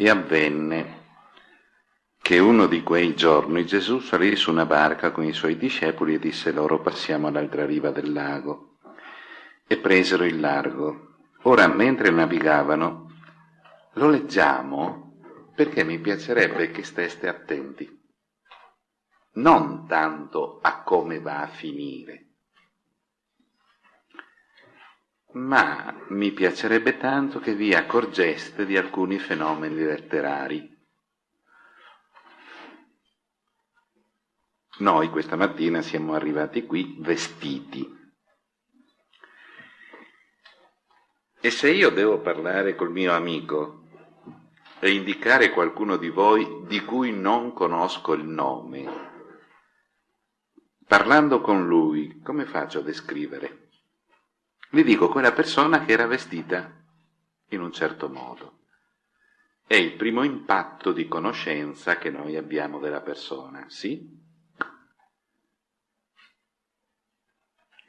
E avvenne che uno di quei giorni Gesù salì su una barca con i suoi discepoli e disse loro passiamo all'altra riva del lago. E presero il largo. Ora, mentre navigavano, lo leggiamo perché mi piacerebbe che steste attenti. Non tanto a come va a finire, ma mi piacerebbe tanto che vi accorgeste di alcuni fenomeni letterari Noi questa mattina siamo arrivati qui vestiti. E se io devo parlare col mio amico e indicare qualcuno di voi di cui non conosco il nome, parlando con lui, come faccio a descrivere? Vi dico quella persona che era vestita in un certo modo. È il primo impatto di conoscenza che noi abbiamo della persona, sì?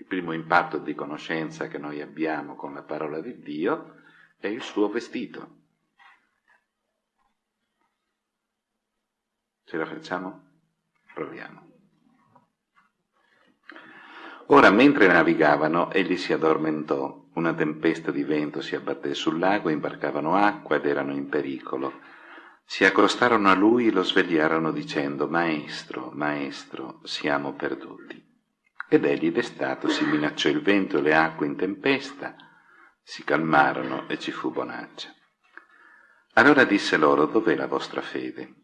primo impatto di conoscenza che noi abbiamo con la parola di Dio è il suo vestito. Ce la facciamo? Proviamo. Ora, mentre navigavano, egli si addormentò. Una tempesta di vento si abbatté sul lago, imbarcavano acqua ed erano in pericolo. Si accostarono a lui e lo svegliarono dicendo, Maestro, Maestro, siamo perduti. Ed egli destatosi minacciò il vento e le acque in tempesta, si calmarono e ci fu bonaccia. Allora disse loro, dov'è la vostra fede?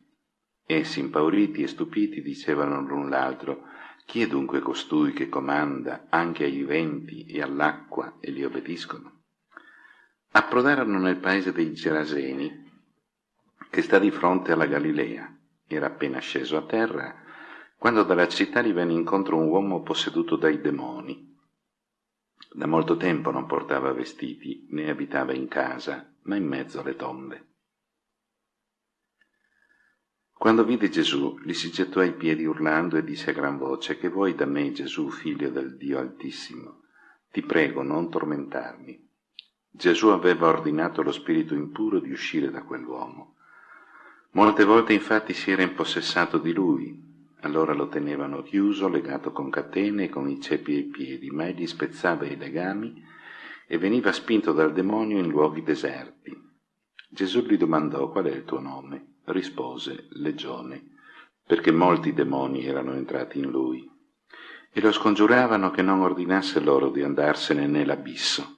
Essi, impauriti e stupiti, dicevano l'un l'altro, chi è dunque costui che comanda anche ai venti e all'acqua e li obbediscono? Approdarono nel paese dei Geraseni, che sta di fronte alla Galilea. Era appena sceso a terra quando dalla città gli venne incontro un uomo posseduto dai demoni. Da molto tempo non portava vestiti, né abitava in casa, ma in mezzo alle tombe. Quando vide Gesù, gli si gettò ai piedi urlando e disse a gran voce, che vuoi da me, Gesù, figlio del Dio Altissimo? Ti prego, non tormentarmi. Gesù aveva ordinato allo spirito impuro di uscire da quell'uomo. Molte volte infatti si era impossessato di lui, allora lo tenevano chiuso, legato con catene e con i ceppi ai piedi, ma egli spezzava i legami e veniva spinto dal demonio in luoghi deserti. Gesù gli domandò qual è il tuo nome. Rispose Legione, perché molti demoni erano entrati in lui e lo scongiuravano che non ordinasse loro di andarsene nell'abisso.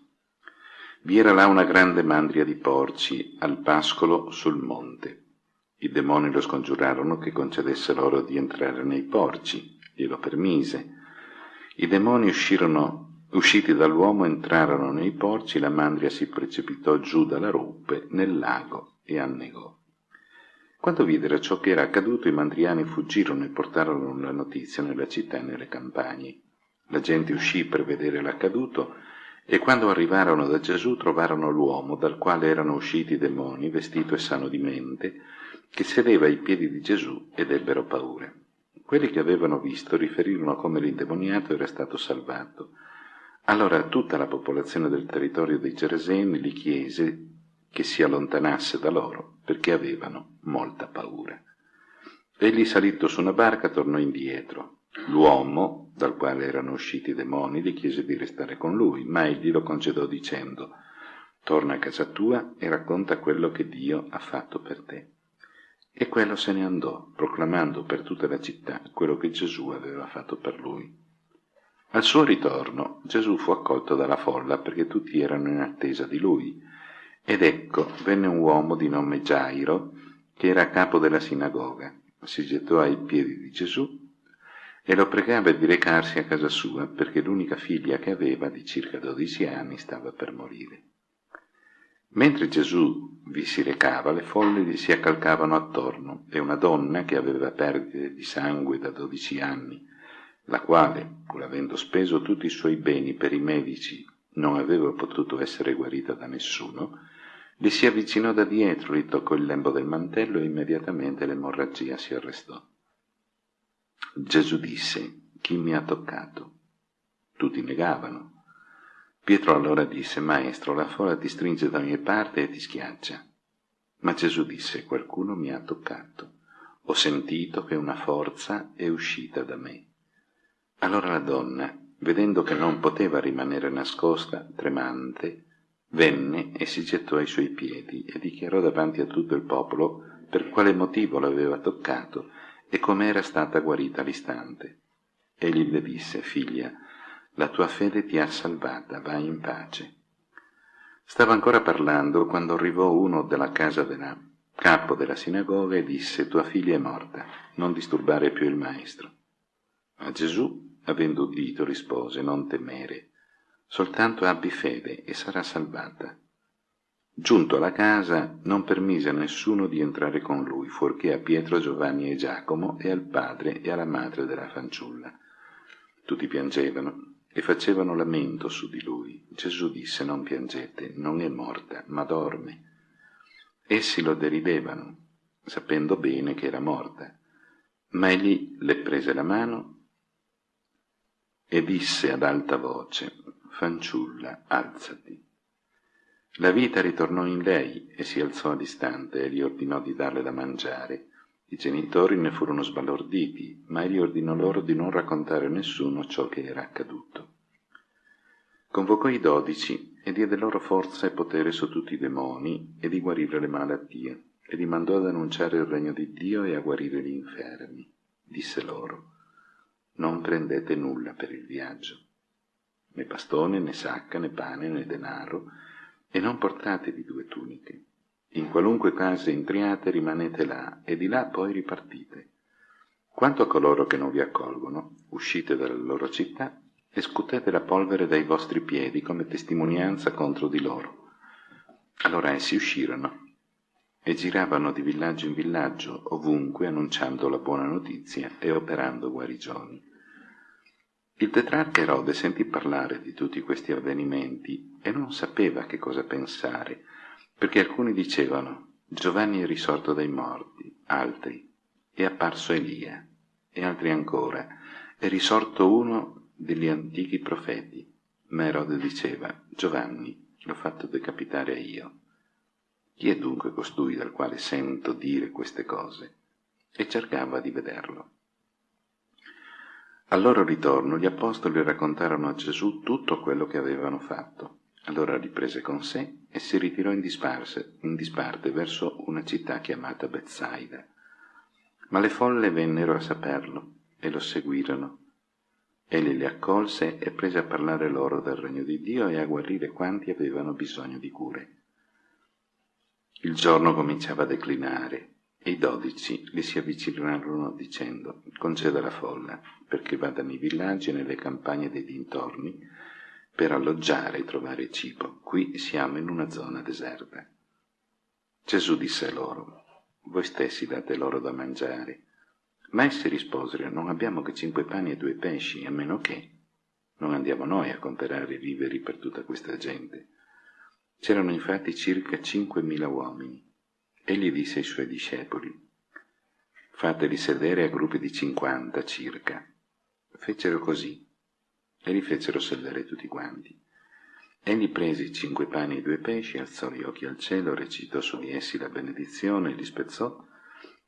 Vi era là una grande mandria di porci al pascolo sul monte. I demoni lo scongiurarono che concedesse loro di entrare nei porci, glielo permise. I demoni uscirono, usciti dall'uomo entrarono nei porci, la mandria si precipitò giù dalla ruppe nel lago e annegò. Quando videro ciò che era accaduto, i mandriani fuggirono e portarono la notizia nella città e nelle campagne. La gente uscì per vedere l'accaduto e quando arrivarono da Gesù trovarono l'uomo dal quale erano usciti i demoni, vestito e sano di mente, che sedeva ai piedi di Gesù ed ebbero paura. Quelli che avevano visto riferirono come l'indemoniato era stato salvato. Allora tutta la popolazione del territorio dei Gereseni gli chiese che si allontanasse da loro, perché avevano molta paura. Egli salito su una barca tornò indietro. L'uomo, dal quale erano usciti i demoni, gli chiese di restare con lui, ma egli lo concedò dicendo Torna a casa tua e racconta quello che Dio ha fatto per te. E quello se ne andò, proclamando per tutta la città quello che Gesù aveva fatto per lui. Al suo ritorno Gesù fu accolto dalla folla perché tutti erano in attesa di lui. Ed ecco, venne un uomo di nome Gairo, che era capo della sinagoga. Si gettò ai piedi di Gesù e lo pregava di recarsi a casa sua perché l'unica figlia che aveva, di circa dodici anni, stava per morire. Mentre Gesù vi si recava, le folle gli si accalcavano attorno e una donna che aveva perdite di sangue da dodici anni, la quale, pur avendo speso tutti i suoi beni per i medici, non aveva potuto essere guarita da nessuno, gli si avvicinò da dietro, gli toccò il lembo del mantello e immediatamente l'emorragia si arrestò. Gesù disse, chi mi ha toccato? Tutti negavano. Pietro allora disse, Maestro, la folla ti stringe da ogni parte e ti schiaccia. Ma Gesù disse, qualcuno mi ha toccato. Ho sentito che una forza è uscita da me. Allora la donna, vedendo che non poteva rimanere nascosta, tremante, venne e si gettò ai suoi piedi e dichiarò davanti a tutto il popolo per quale motivo l'aveva toccato e come era stata guarita all'istante. Egli le disse, figlia, la tua fede ti ha salvata, vai in pace. Stava ancora parlando quando arrivò uno della casa della capo della sinagoga e disse, tua figlia è morta, non disturbare più il maestro. Ma Gesù, avendo udito, rispose, non temere, soltanto abbi fede e sarà salvata. Giunto alla casa, non permise a nessuno di entrare con lui, fuorché a Pietro, Giovanni e Giacomo e al padre e alla madre della fanciulla. Tutti piangevano e facevano lamento su di lui. Gesù disse, non piangete, non è morta, ma dorme. Essi lo deridevano, sapendo bene che era morta. Ma egli le prese la mano e disse ad alta voce, fanciulla, alzati. La vita ritornò in lei e si alzò all'istante e gli ordinò di darle da mangiare. I genitori ne furono sbalorditi, ma egli ordinò loro di non raccontare a nessuno ciò che era accaduto. Convocò i dodici e diede loro forza e potere su tutti i demoni e di guarire le malattie, e li mandò ad annunciare il regno di Dio e a guarire gli infermi. Disse loro, non prendete nulla per il viaggio, né bastone, né sacca, né pane, né denaro, e non portatevi due tuniche in qualunque casa entriate rimanete là e di là poi ripartite. Quanto a coloro che non vi accolgono, uscite dalla loro città e scutete la polvere dai vostri piedi come testimonianza contro di loro. Allora essi uscirono e giravano di villaggio in villaggio, ovunque annunciando la buona notizia e operando guarigioni. Il tetrarca Erode sentì parlare di tutti questi avvenimenti e non sapeva che cosa pensare, perché alcuni dicevano Giovanni è risorto dai morti, altri è apparso Elia, e altri ancora è risorto uno degli antichi profeti. Ma Erode diceva Giovanni l'ho fatto decapitare io. Chi è dunque costui dal quale sento dire queste cose? E cercava di vederlo. Al loro ritorno gli apostoli raccontarono a Gesù tutto quello che avevano fatto. Allora riprese con sé e si ritirò in, disparse, in disparte verso una città chiamata Bezzaida. Ma le folle vennero a saperlo e lo seguirono. Egli li accolse e prese a parlare loro del regno di Dio e a guarire quanti avevano bisogno di cure. Il giorno cominciava a declinare e i dodici gli si avvicinarono dicendo conceda la folla perché vada nei villaggi e nelle campagne dei dintorni per alloggiare e trovare cibo. Qui siamo in una zona deserta. Gesù disse loro, voi stessi date loro da mangiare. Ma essi risposero, non abbiamo che cinque pani e due pesci, a meno che non andiamo noi a comprare i viveri per tutta questa gente. C'erano infatti circa cinquemila uomini. Egli disse ai suoi discepoli, fateli sedere a gruppi di cinquanta circa. Fecero così e li fecero sedere tutti quanti. Egli prese i cinque pani e i due pesci, alzò gli occhi al cielo, recitò su di essi la benedizione, li spezzò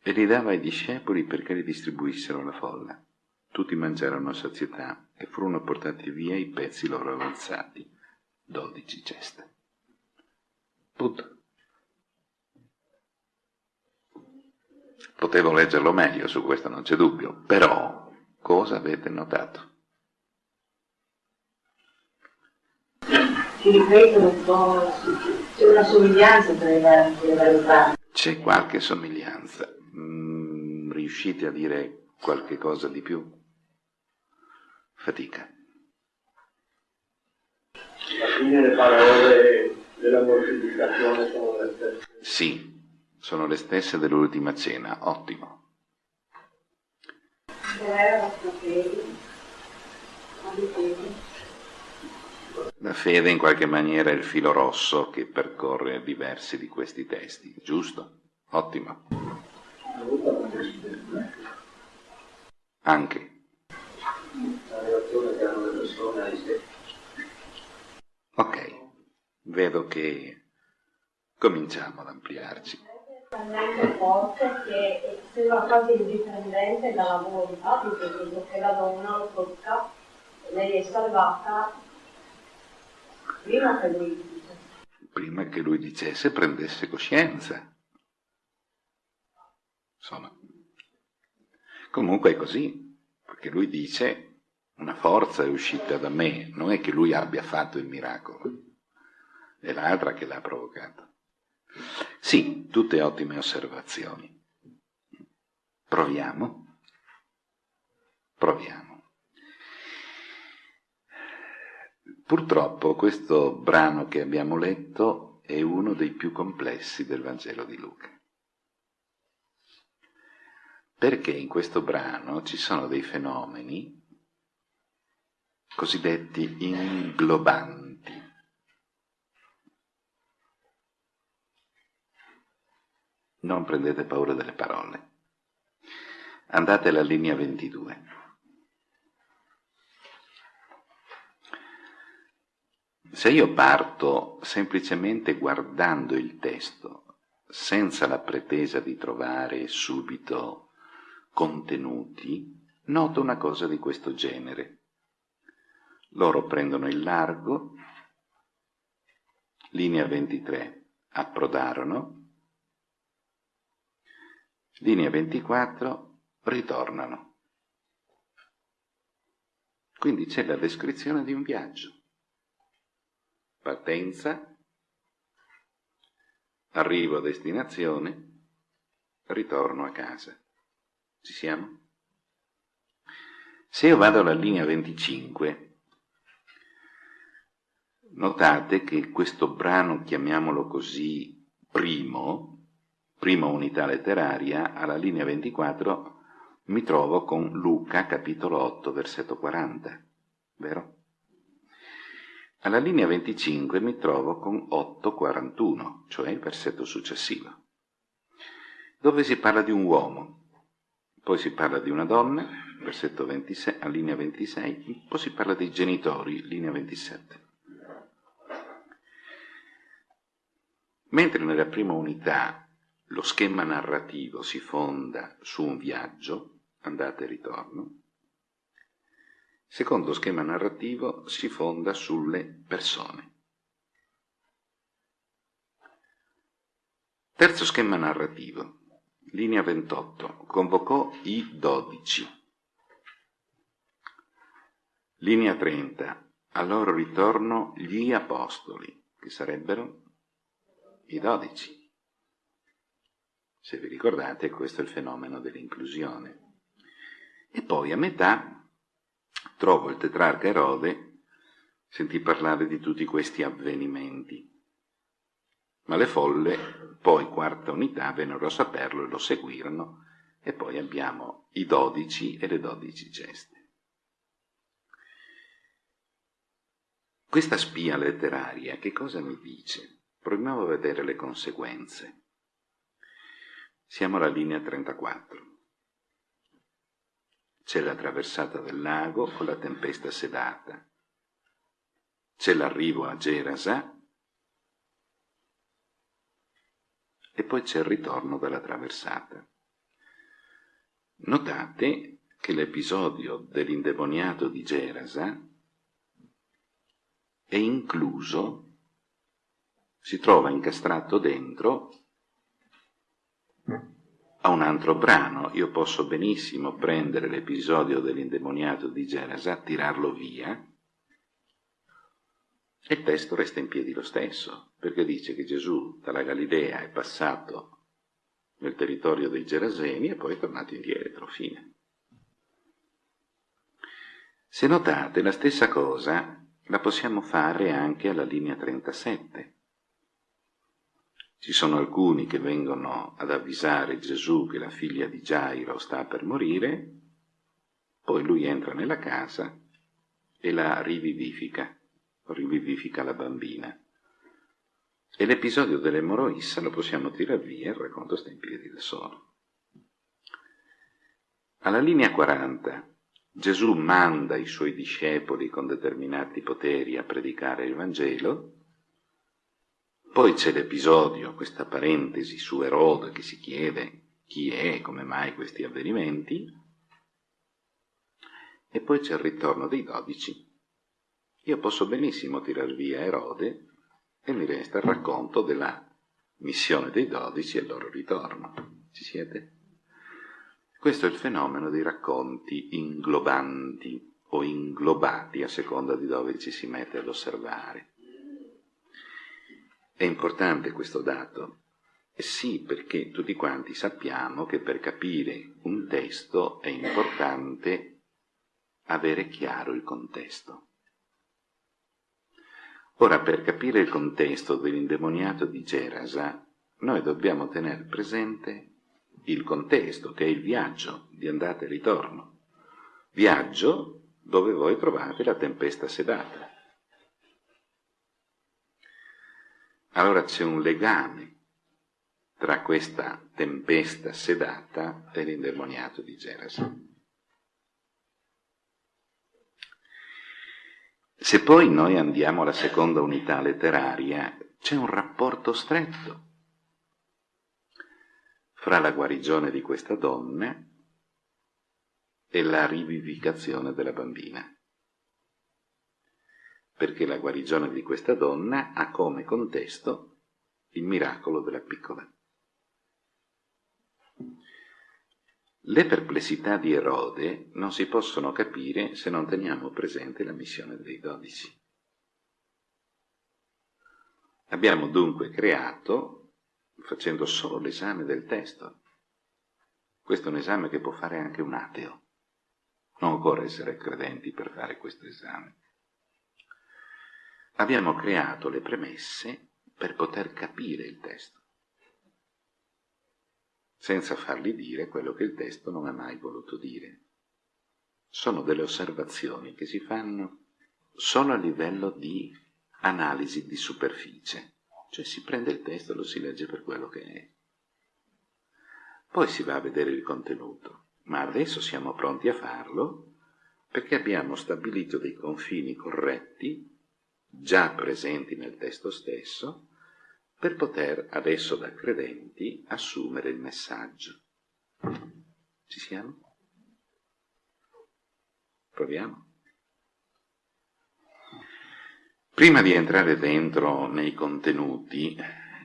e li dava ai discepoli perché li distribuissero alla folla. Tutti mangiarono a sazietà e furono portati via i pezzi loro avanzati, dodici ceste. Punto. Potevo leggerlo meglio, su questo non c'è dubbio, però cosa avete notato? si ripetono un po', c'è una somiglianza tra i vari, le varie parti. C'è qualche somiglianza. Mm, riuscite a dire qualche cosa di più? Fatica. Alla fine le parole della mortificazione sono le stesse. Sì, sono le stesse dell'ultima cena, ottimo. La fede, in qualche maniera è il filo rosso che percorre diversi di questi testi, giusto? Ottimo. Anche. Ok, vedo che cominciamo ad ampliarci. Talmente forte che sembra quasi indipendente dalla volontà, perché la donna lo tocca, lei è salvata prima che lui dice. Prima che lui dicesse, prendesse coscienza. Insomma, comunque è così, perché lui dice una forza è uscita da me, non è che lui abbia fatto il miracolo, è l'altra che l'ha provocato. Sì, tutte ottime osservazioni. Proviamo. Proviamo. Purtroppo questo brano che abbiamo letto è uno dei più complessi del Vangelo di Luca. Perché in questo brano ci sono dei fenomeni cosiddetti inglobanti. Non prendete paura delle parole. Andate alla linea 22. Se io parto semplicemente guardando il testo, senza la pretesa di trovare subito contenuti, noto una cosa di questo genere. Loro prendono il largo, linea 23, approdarono, linea 24, ritornano. Quindi c'è la descrizione di un viaggio. Partenza, arrivo a destinazione, ritorno a casa. Ci siamo? Se io vado alla linea 25, Notate che questo brano, chiamiamolo così, primo, prima unità letteraria, alla linea 24 mi trovo con Luca capitolo 8 versetto 40, vero? Alla linea 25 mi trovo con 8.41, cioè il versetto successivo, dove si parla di un uomo, poi si parla di una donna, versetto 26, a linea 26, poi si parla dei genitori, linea 27. Mentre nella prima unità lo schema narrativo si fonda su un viaggio, andata e ritorno, secondo schema narrativo si fonda sulle persone. Terzo schema narrativo, linea 28, convocò i dodici. Linea 30, al loro ritorno gli apostoli, che sarebbero i dodici. Se vi ricordate, questo è il fenomeno dell'inclusione. E poi a metà trovo il tetrarca Erode, sentì parlare di tutti questi avvenimenti. Ma le folle, poi quarta unità, vennero a saperlo e lo seguirono, e poi abbiamo i dodici e le dodici geste. Questa spia letteraria che cosa mi dice? Proviamo a vedere le conseguenze. Siamo alla linea 34. C'è la traversata del lago con la tempesta sedata. C'è l'arrivo a Gerasa e poi c'è il ritorno dalla traversata. Notate che l'episodio dell'indemoniato di Gerasa è incluso si trova incastrato dentro a un altro brano. Io posso benissimo prendere l'episodio dell'indemoniato di Gerasa, tirarlo via, e il testo resta in piedi lo stesso, perché dice che Gesù dalla Galilea è passato nel territorio dei Geraseni e poi è tornato indietro, fine. Se notate, la stessa cosa la possiamo fare anche alla linea 37. Ci sono alcuni che vengono ad avvisare Gesù che la figlia di Gairo sta per morire, poi lui entra nella casa e la rivivifica, rivivifica la bambina. E l'episodio dell'emoroissa lo possiamo tirare via, il racconto sta in piedi da solo. Alla linea 40 Gesù manda i suoi discepoli con determinati poteri a predicare il Vangelo, Poi c'è l'episodio, questa parentesi su Erode che si chiede chi è e come mai questi avvenimenti, e poi c'è il ritorno dei dodici. Io posso benissimo tirar via Erode e mi resta il racconto della missione dei dodici e il loro ritorno. Ci siete? Questo è il fenomeno dei racconti inglobanti o inglobati a seconda di dove ci si mette ad osservare. È importante questo dato? Eh sì, perché tutti quanti sappiamo che per capire un testo è importante avere chiaro il contesto. Ora, per capire il contesto dell'indemoniato di Gerasa, noi dobbiamo tenere presente il contesto, che è il viaggio di andata e ritorno. Viaggio dove voi trovate la tempesta sedata. Allora c'è un legame tra questa tempesta sedata e l'indemoniato di Gerasa. Se poi noi andiamo alla seconda unità letteraria, c'è un rapporto stretto fra la guarigione di questa donna e la rivivificazione della bambina perché la guarigione di questa donna ha come contesto il miracolo della piccola. Le perplessità di Erode non si possono capire se non teniamo presente la missione dei dodici. Abbiamo dunque creato, facendo solo l'esame del testo, questo è un esame che può fare anche un ateo. Non occorre essere credenti per fare questo esame abbiamo creato le premesse per poter capire il testo, senza fargli dire quello che il testo non ha mai voluto dire. Sono delle osservazioni che si fanno solo a livello di analisi di superficie, cioè si prende il testo e lo si legge per quello che è. Poi si va a vedere il contenuto, ma adesso siamo pronti a farlo perché abbiamo stabilito dei confini corretti già presenti nel testo stesso, per poter adesso da credenti assumere il messaggio. Ci siamo? Proviamo. Prima di entrare dentro nei contenuti,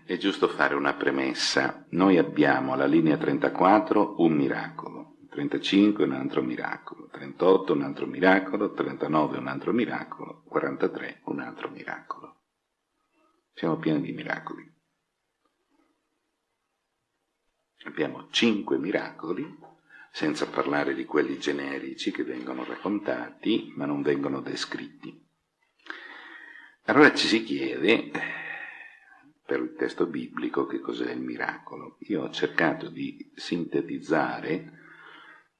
è giusto fare una premessa. Noi abbiamo alla linea 34 un miracolo. 35 un altro miracolo, 38 un altro miracolo, 39 un altro miracolo, 43 un altro miracolo. Siamo pieni di miracoli. Abbiamo cinque miracoli, senza parlare di quelli generici che vengono raccontati, ma non vengono descritti. Allora ci si chiede, per il testo biblico, che cos'è il miracolo. Io ho cercato di sintetizzare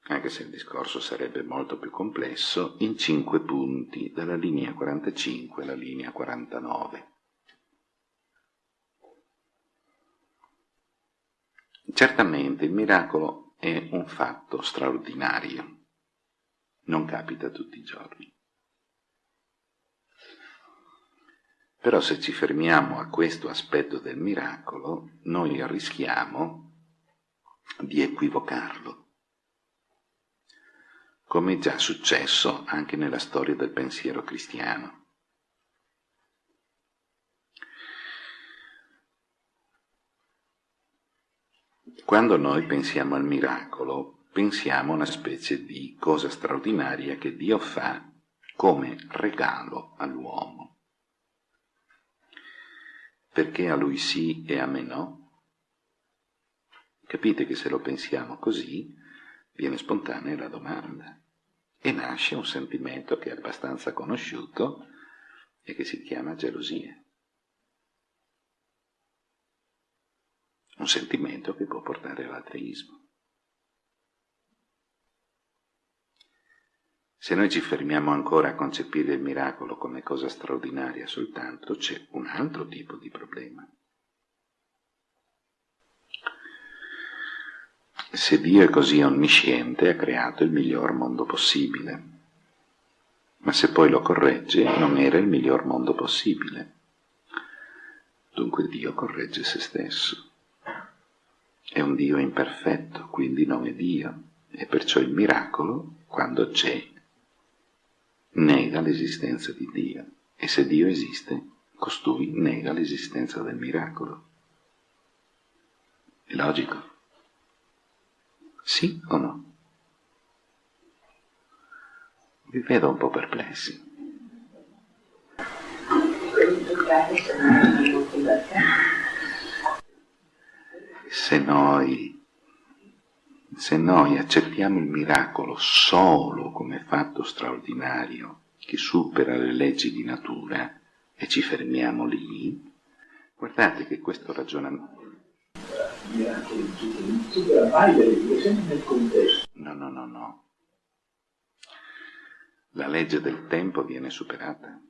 anche se il discorso sarebbe molto più complesso, in cinque punti, dalla linea 45 alla linea 49. Certamente il miracolo è un fatto straordinario, non capita tutti i giorni. Però se ci fermiamo a questo aspetto del miracolo, noi rischiamo di equivocarlo come è già successo anche nella storia del pensiero cristiano. Quando noi pensiamo al miracolo, pensiamo a una specie di cosa straordinaria che Dio fa come regalo all'uomo. Perché a lui sì e a me no? Capite che se lo pensiamo così, viene spontanea la domanda e nasce un sentimento che è abbastanza conosciuto e che si chiama gelosia. Un sentimento che può portare all'ateismo. Se noi ci fermiamo ancora a concepire il miracolo come cosa straordinaria soltanto, c'è un altro tipo di problema. Se Dio è così onnisciente, ha creato il miglior mondo possibile. Ma se poi lo corregge, non era il miglior mondo possibile. Dunque Dio corregge se stesso. È un Dio imperfetto, quindi non è Dio, e perciò il miracolo, quando c'è, nega l'esistenza di Dio. E se Dio esiste, costui nega l'esistenza del miracolo. È logico? Sì o no? Vi vedo un po' perplessi. Se noi, se noi accettiamo il miracolo solo come fatto straordinario che supera le leggi di natura e ci fermiamo lì, guardate che questo ragionamento... No, no, no, no. La legge del tempo viene superata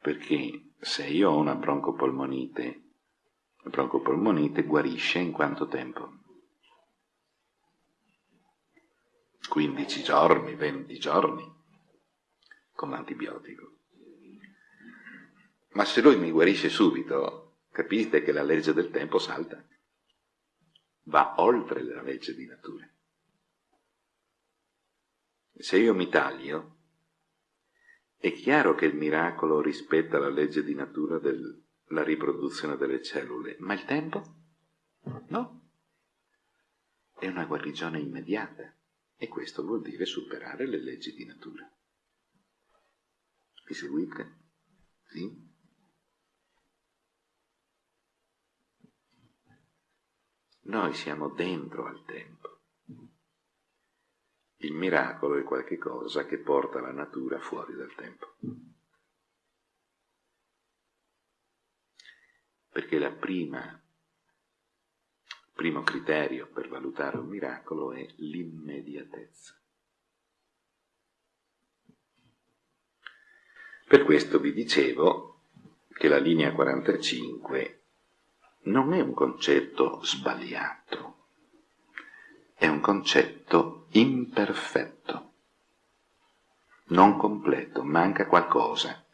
perché se io ho una broncopolmonite, la broncopolmonite guarisce in quanto tempo? 15 giorni, 20 giorni con l'antibiotico. Ma se lui mi guarisce subito, capite che la legge del tempo salta, va oltre la legge di natura. Se io mi taglio, è chiaro che il miracolo rispetta la legge di natura della riproduzione delle cellule, ma il tempo? No. È una guarigione immediata e questo vuol dire superare le leggi di natura. Mi seguite? Sì? Noi siamo dentro al tempo. Il miracolo è qualche cosa che porta la natura fuori dal tempo. Perché prima, primo criterio per valutare un miracolo è l'immediatezza. Per questo vi dicevo che la linea 45 non è un concetto sbagliato, è un concetto imperfetto, non completo, manca qualcosa.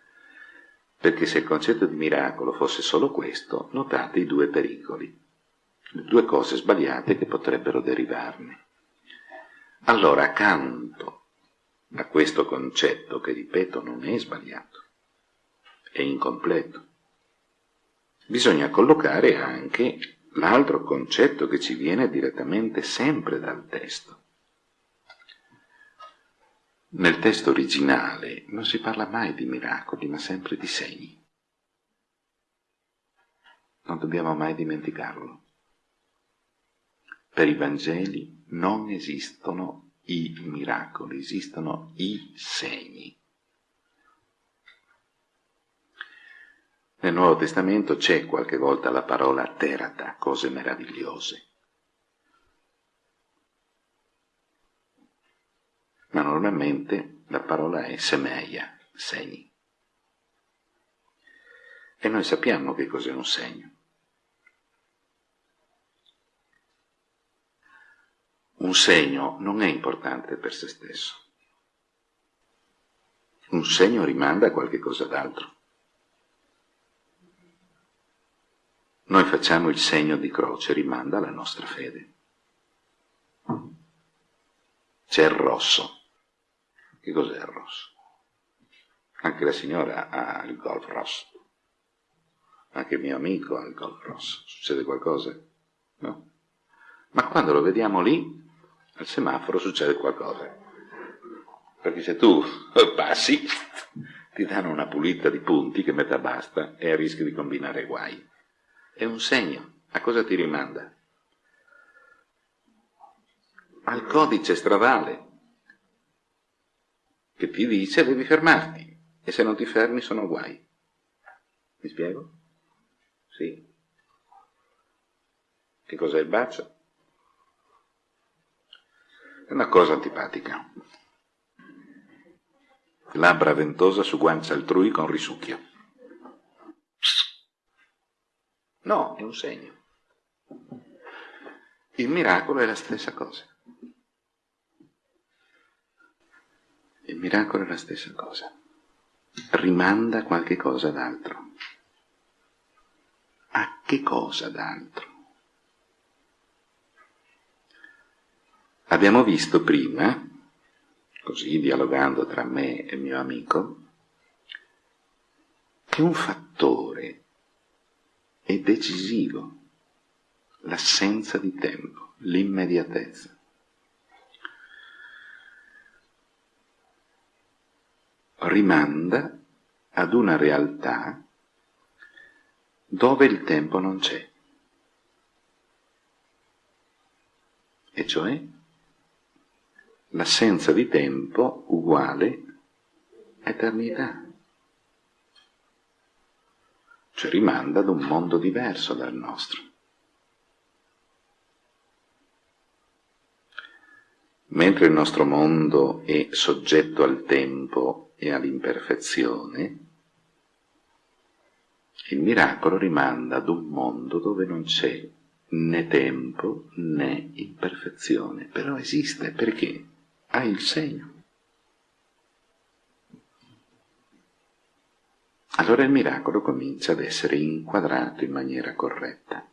Perché se il concetto di miracolo fosse solo questo, notate i due pericoli, le due cose sbagliate che potrebbero derivarne. Allora, accanto a questo concetto, che ripeto non è sbagliato, è incompleto, bisogna collocare anche l'altro concetto che ci viene direttamente sempre dal testo. Nel testo originale non si parla mai di miracoli, ma sempre di segni. Non dobbiamo mai dimenticarlo. Per i Vangeli non esistono i miracoli, esistono i segni. Nel Nuovo Testamento c'è qualche volta la parola terata, cose meravigliose. Ma normalmente la parola è semeia, segni. E noi sappiamo che cos'è un segno. Un segno non è importante per se stesso. Un segno rimanda a qualche cosa d'altro. Noi facciamo il segno di croce, rimanda alla nostra fede. C'è il rosso. Che cos'è il rosso? Anche la signora ha il golf rosso. Anche il mio amico ha il golf rosso. Succede qualcosa? No. Ma quando lo vediamo lì, al semaforo succede qualcosa. Perché se tu passi, ti danno una pulita di punti che metà basta e rischi di combinare guai. È un segno. A cosa ti rimanda? Al codice stradale che ti dice devi fermarti e se non ti fermi sono guai. Mi spiego? Sì. Che cos'è il bacio? È una cosa antipatica. Labbra ventosa su guancia altrui con risucchio. No, è un segno. Il miracolo è la stessa cosa. Il miracolo è la stessa cosa. Rimanda qualche cosa d'altro. A che cosa d'altro? Abbiamo visto prima, così dialogando tra me e mio amico, che un fattore è decisivo, l'assenza di tempo, l'immediatezza. Rimanda ad una realtà dove il tempo non c'è, e cioè l'assenza di tempo uguale eternità cioè rimanda ad un mondo diverso dal nostro. Mentre il nostro mondo è soggetto al tempo e all'imperfezione, il miracolo rimanda ad un mondo dove non c'è né tempo né imperfezione, però esiste perché ha il segno. Allora il miracolo comincia ad essere inquadrato in maniera corretta.